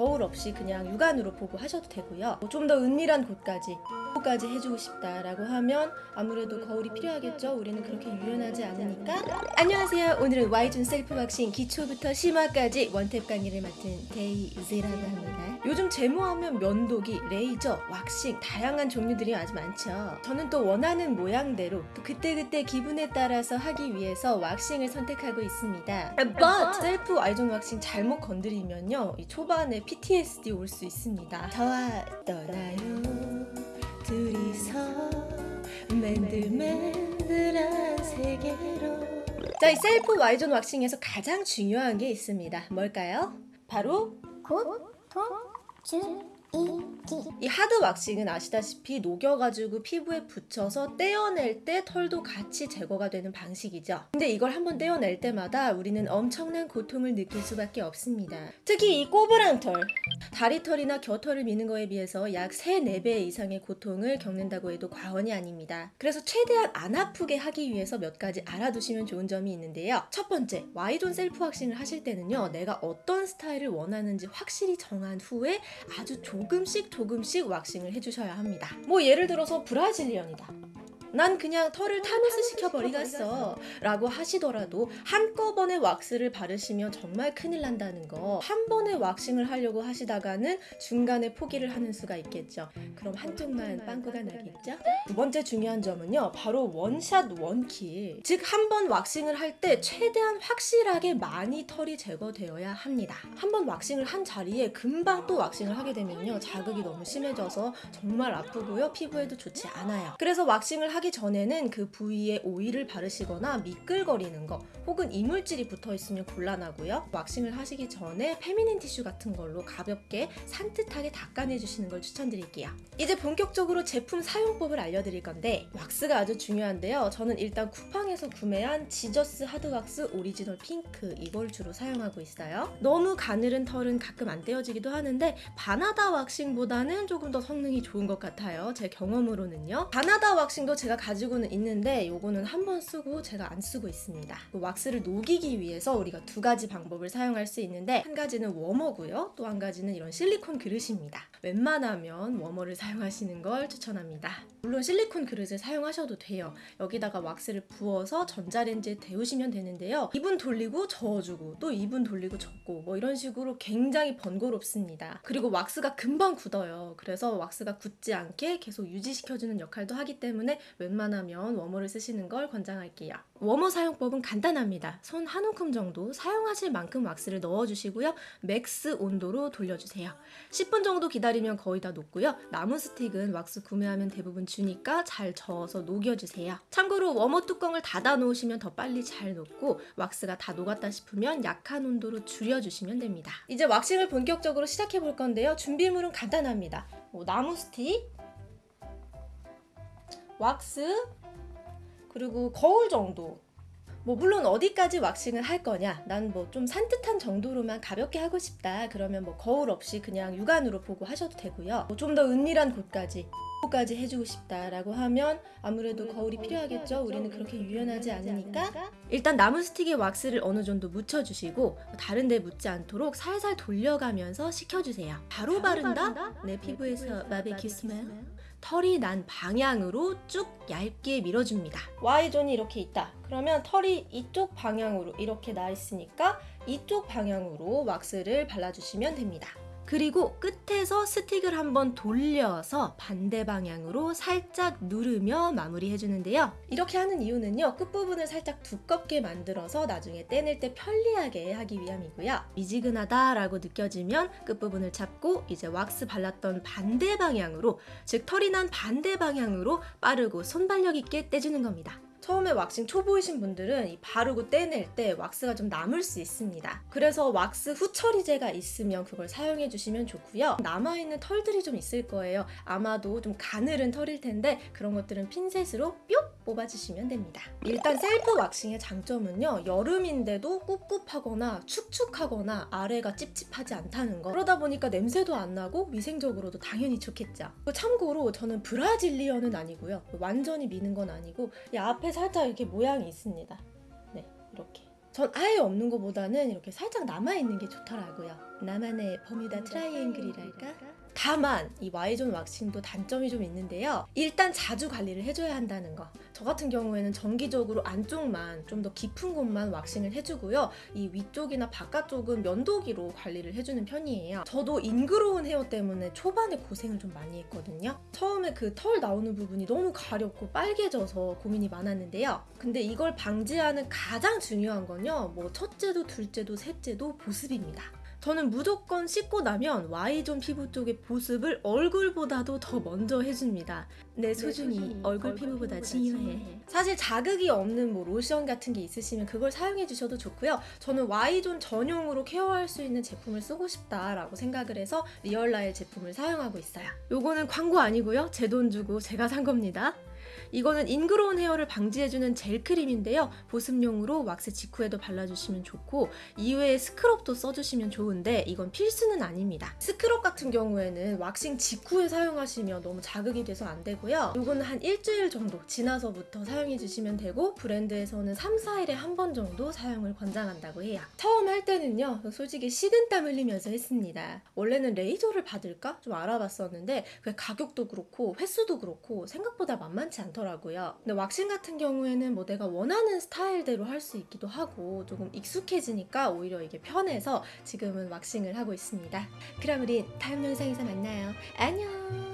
거울 없이 그냥 육안으로 보고 하셔도 되고요. 뭐좀더 은밀한 곳까지 까지 해주고 싶다라고 하면 아무래도 거울이 필요하겠죠. 우리는 그렇게 유연하지 않으니까. 안녕하세요. 오늘은 Y존 셀프 왁싱 기초부터 심화까지 원탭 강의를 맡은 데이즈라고 합니다. 요즘 제모하면 면도기, 레이저, 왁싱 다양한 종류들이 아주 많죠. 저는 또 원하는 모양대로 또 그때그때 기분에 따라서 하기 위해서 왁싱을 선택하고 있습니다. But 셀프 Y존 왁싱 잘못 건드리면요. 이 초반에 PTSD 올 수 있습니다. 저와 떠나요. 둘이서 맨들맨들한 세계로 자, 이 셀프 Y존 왁싱에서 가장 중요한 게 있습니다. 뭘까요? 바로 고통 줄이기 이 하드 왁싱은 아시다시피 녹여가지고 피부에 붙여서 떼어낼 때 털도 같이 제거가 되는 방식이죠. 근데 이걸 한번 떼어낼 때마다 우리는 엄청난 고통을 느낄 수밖에 없습니다. 특히 이 꼬부랑 털, 다리털이나 겨털을 미는 거에 비해서 약 3, 4배 이상의 고통을 겪는다고 해도 과언이 아닙니다. 그래서 최대한 안 아프게 하기 위해서 몇 가지 알아두시면 좋은 점이 있는데요. 첫 번째, Y존 self waxing을 하실 때는요. 내가 어떤 스타일을 원하는지 확실히 정한 후에 아주 조금씩 조금씩 waxing을 해주셔야 합니다. 뭐 예를 들어서 Brazilian이다. 난 그냥 털을 타미스 시켜 버리겠어 라고 하시더라도 한꺼번에 왁스를 바르시면 정말 큰일 난다는 거. 한 번에 waxing을 하려고 하시다가는 중간에 포기를 하는 수가 있겠죠. 그럼 한쪽만 빵꾸가 나겠죠? 두 번째 중요한 점은요 바로 one shot one kill. 즉 한 번 waxing을 할 때 최대한 확실하게 많이 털이 제거되어야 합니다. 한 번 waxing을 한 자리에 금방 또 waxing을 하게 되면요 자극이 너무 심해져서 정말 아프고요 피부에도 좋지 않아요. 그래서 waxing을 하기 전에는 그 부위에 오일을 바르시거나 미끌거리는 거 혹은 이물질이 붙어 있으면 곤란하고요. waxing을 하시기 전에 feminine 티슈 같은 걸로 가볍게 산뜻하게 닦아내 주시는 걸 추천드릴게요. 이제 본격적으로 제품 사용법을 알려드릴 건데 왁스가 아주 중요한데요. 저는 일단 쿠팡에서 구매한 지저스 하드왁스 오리지널 핑크 이걸 주로 사용하고 있어요. 너무 가늘은 털은 가끔 안 떼어지기도 하는데 바나다 waxing보다는 조금 더 성능이 좋은 것 같아요. 제 경험으로는요. 바나다 waxing도 제가 가지고는 있는데 요거는 한 번 쓰고 제가 안 쓰고 있습니다. 그 왁스를 녹이기 위해서 우리가 두 가지 방법을 사용할 수 있는데 한 가지는 워머고요. 또 한 가지는 이런 실리콘 그릇입니다. 웬만하면 warmer를 사용하시는 걸 추천합니다. 물론 실리콘 그릇을 사용하셔도 돼요. 여기다가 왁스를 부어서 전자레인지에 데우시면 되는데요. 2분 돌리고 저어주고 또 2분 돌리고 젓고 뭐 이런 식으로 굉장히 번거롭습니다. 그리고 왁스가 금방 굳어요. 그래서 왁스가 굳지 않게 계속 유지시켜주는 역할도 하기 때문에 웬만하면 warmer를 쓰시는 걸 권장할게요. 워머 사용법은 간단합니다. 손 한 움큼 정도 사용하실 만큼 왁스를 넣어주시고요. max 온도로 돌려주세요. 10분 정도 기다리면 거의 다 녹고요. 나무 스틱은 왁스 구매하면 대부분 주니까 잘 저어서 녹여주세요. 참고로 워머 뚜껑을 닫아 놓으시면 더 빨리 잘 녹고 왁스가 다 녹았다 싶으면 약한 온도로 줄여주시면 됩니다. 이제 waxing을 본격적으로 시작해 볼 건데요. 준비물은 간단합니다. 뭐 나무 스틱, 왁스, 그리고 거울 정도. 뭐 물론 어디까지 waxing을 할 거냐. 난 뭐 좀 산뜻한 정도로만 가볍게 하고 싶다. 그러면 뭐 거울 없이 그냥 육안으로 보고 하셔도 되고요. 뭐 좀 더 은밀한 곳까지 까지 해주고 싶다라고 하면 아무래도 거울이 필요하겠죠? 우리는 그렇게 유연하지 않으니까. 일단 나무 스틱에 왁스를 어느 정도 묻혀주시고 다른 데 묻지 않도록 살살 돌려가면서 식혀주세요. 바로 바른다? 내 피부에서 바베큐 스멜 털이 난 방향으로 쭉 얇게 밀어줍니다. Y존이 이렇게 있다. 그러면 털이 이쪽 방향으로 이렇게 나 있으니까 이쪽 방향으로 왁스를 발라주시면 됩니다. 그리고 끝에서 스틱을 한번 돌려서 반대 방향으로 살짝 누르며 마무리 해 주는데요. 이렇게 하는 이유는요. 끝부분을 살짝 두껍게 만들어서 나중에 떼낼 때 편리하게 하기 위함이고요. 미지근하다라고 느껴지면 끝부분을 잡고 이제 왁스 발랐던 반대 방향으로 즉 털이 난 반대 방향으로 빠르고 순발력 있게 떼주는 겁니다. 처음에 왁싱 초보이신 분들은 이 바르고 떼낼 때 왁스가 좀 남을 수 있습니다. 그래서 왁스 후처리제가 있으면 그걸 사용해 주시면 좋고요. 남아있는 털들이 좀 있을 거예요. 아마도 좀 가늘은 털일 텐데 그런 것들은 핀셋으로 뿅 뽑아주시면 됩니다. 일단 self waxing의 장점은요. 여름인데도 꿉꿉하거나 축축하거나 아래가 찝찝하지 않다는 거. 그러다 보니까 냄새도 안 나고 위생적으로도 당연히 좋겠죠. 참고로 저는 Brazilian은 아니고요. 완전히 미는 건 아니고 이 앞에 살짝 이렇게 모양이 있습니다. 네, 이렇게. 전 아예 없는 것보다는 이렇게 살짝 남아있는 게 좋더라고요. 나만의 버뮤다 트라이앵글이랄까? 다만 이 Y존 왁싱도 단점이 좀 있는데요. 일단 자주 관리를 해줘야 한다는 거. 저 같은 경우에는 정기적으로 안쪽만 좀 더 깊은 곳만 waxing을 해주고요. 이 위쪽이나 바깥쪽은 면도기로 관리를 해주는 편이에요. 저도 ingrown hair 때문에 초반에 고생을 좀 많이 했거든요. 처음에 그 털 나오는 부분이 너무 가렵고 빨개져서 고민이 많았는데요. 근데 이걸 방지하는 가장 중요한 건요. 뭐 첫째도 둘째도 셋째도 보습입니다. 저는 무조건 씻고 나면 Y존 피부 쪽의 보습을 얼굴보다도 더 먼저 해줍니다. 내 소중이 얼굴 피부보다 중요해. 사실 자극이 없는 뭐 로션 같은 게 있으시면 그걸 사용해 주셔도 좋고요. 저는 Y존 전용으로 care할 수 있는 제품을 쓰고 싶다라고 생각을 해서 리얼라엘 제품을 사용하고 있어요. 요거는 광고 아니고요. 제 돈 주고 제가 산 겁니다. 이거는 ingrown hair를 방지해주는 젤 크림인데요. 보습용으로 왁스 직후에도 발라주시면 좋고 이외에 scrub도 써주시면 좋은데 이건 필수는 아닙니다. 스크럽 같은 경우에는 왁싱 직후에 사용하시면 너무 자극이 돼서 안 되고요. 이거는 한 일주일 정도 지나서부터 사용해주시면 되고 브랜드에서는 3, 4일에 한 번 정도 사용을 권장한다고 해요. 처음 할 때는요. 솔직히 식은땀 흘리면서 했습니다. 원래는 레이저를 받을까? 좀 알아봤었는데 그 가격도 그렇고 횟수도 그렇고 생각보다 만만치 않더라고요. 근데 왁싱 같은 경우에는 뭐 내가 원하는 스타일대로 할 수 있기도 하고 조금 익숙해지니까 오히려 이게 편해서 지금은 왁싱을 하고 있습니다. 그럼 우린 다음 영상에서 만나요. 안녕!